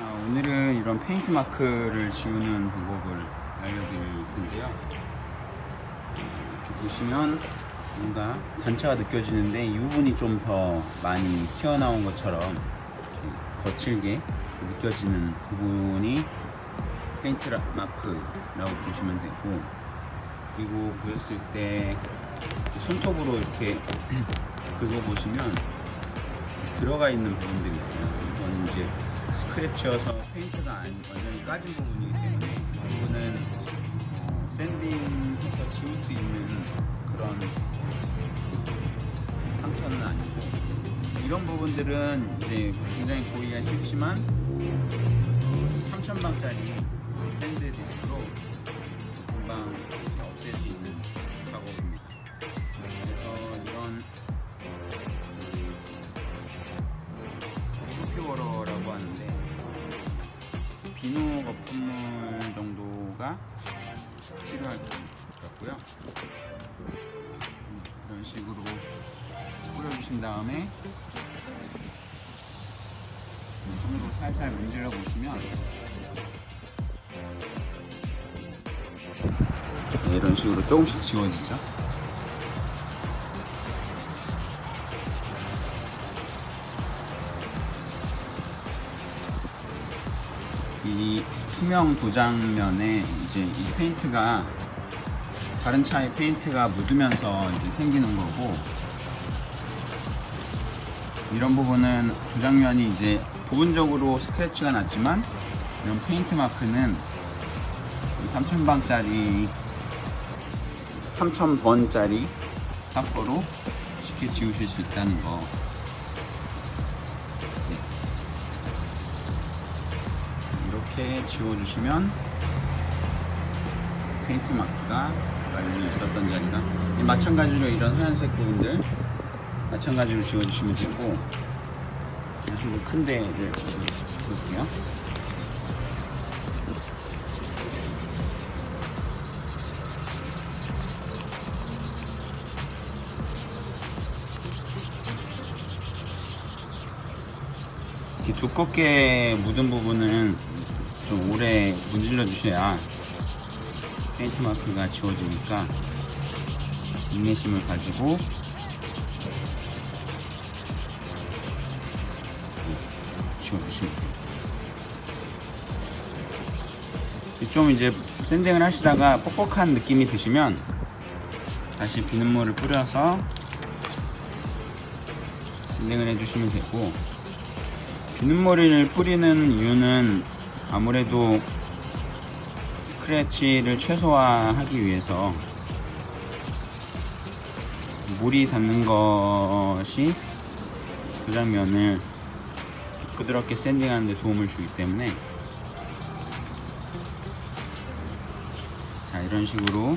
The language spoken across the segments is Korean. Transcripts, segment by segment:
자, 오늘은 이런 페인트 마크를 지우는 방법을 알려드릴 텐데요. 이렇게 보시면 뭔가 단차가 느껴지는데 이 부분이 좀 더 많이 튀어나온 것처럼 이렇게 거칠게 느껴지는 부분이 페인트 라- 마크라고 보시면 되고 그리고 보였을 때 손톱으로 이렇게 긁어보시면 들어가 있는 부분들이 있어요. 이건 이제 스크래치여서 페인트가 안- 완전히 까진 부분이기 때문에 이 부분은 어, sanding해서 지울 수 있는 그런 상처는 아니고 이런 부분들은 이제 굉장히 보기가 싫지만 3000방짜리 sand disc로 금방 없앨 수 있는 가 필요할 것 같고요. 이런 식으로 뿌려주신 다음에 손으로 살살 문질러 보시면 네, 이런 식으로 조금씩 지워지죠. 이 투명 도장면에 이제 이 페인트가 다른 차의 페인트가 묻으면서 이제 생기는 거고 이런 부분은 도장면이 이제 부분적으로 스크래치가 났지만 이런 페인트 마크는 3000방짜리 3000번짜리 사포로 쉽게 지우실 수 있다는 거 이렇게 지워주시면 페인트 마크가 완전히 있었던 자리가 이 마찬가지로 이런 하얀색 부분들 마찬가지로 지워주시면 되고 그리고 큰 데를 볼게요. 두껍게 묻은 부분은 좀 오래 문질러 주셔야 페인트 마크가 지워지니까 인내심을 가지고 지워주시면 돼요. 좀 이제 샌딩을 하시다가 뻑뻑한 느낌이 드시면 다시 비눗물을 뿌려서 샌딩을 해주시면 되고 비눗물을 뿌리는 이유는 아무래도 스크래치를 최소화하기 위해서 물이 닿는 것이 그 장면을 부드럽게 샌딩하는 데 도움을 주기 때문에 자 이런 식으로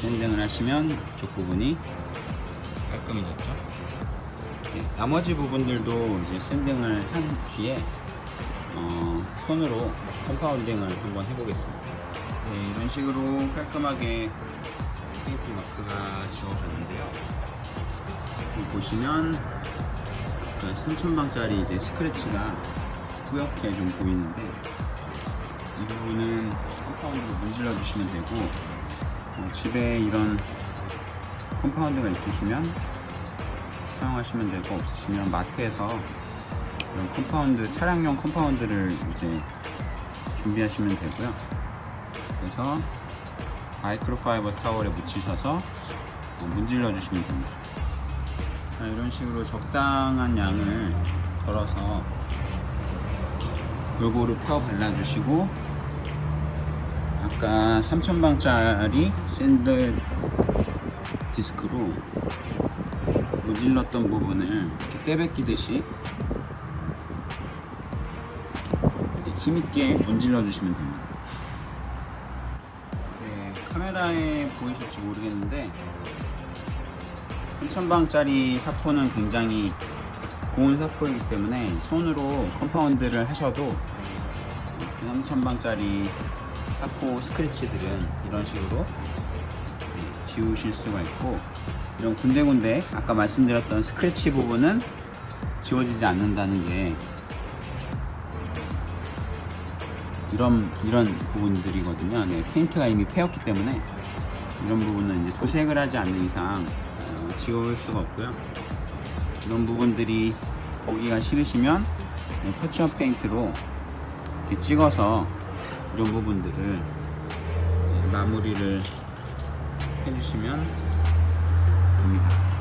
sanding을 하시면 이쪽 부분이 깔끔해졌죠? 네, 나머지 부분들도 이제 sanding을 한 뒤에 어, 손으로 compounding을 한번 해보겠습니다. 네, 이런 식으로 깔끔하게 페인트 마크가 지워졌는데요. 보시면 3000방짜리 이제 스크래치가 뿌옇게 좀 보이는데 이 부분은 컴파운드로 문질러 주시면 되고 어, 집에 이런 컴파운드가 있으시면 사용하시면 되고 없으시면 마트에서 이런 컴파운드 차량용 컴파운드를 이제 준비하시면 되고요. 그래서 microfiber 타월에 묻히셔서 어, 문질러 주시면 됩니다. 자, 이런 식으로 적당한 양을 덜어서 골고루 펴 발라 주시고 아까 3000방짜리 sand disc로 문질렀던 부분을 이렇게 때 벗기듯이 힘있게 문질러 주시면 됩니다. 네, 카메라에 보이실지 모르겠는데 3000방짜리 사포는 굉장히 고운 사포이기 때문에 손으로 컴파운드를 하셔도 그 3000방짜리 사포 스크래치들은 이런 식으로 네, 지우실 수가 있고 이런 군데군데 아까 말씀드렸던 스크래치 부분은 지워지지 않는다는 게 이런 이런 부분들이거든요. 네, 페인트가 이미 패였기 때문에 이런 부분은 이제 도색을 하지 않는 이상 어, 지울 수가 없고요. 이런 부분들이 보기가 싫으시면 네, 터치업 페인트로 이렇게 찍어서 이런 부분들을 네, 마무리를 해주시면 됩니다.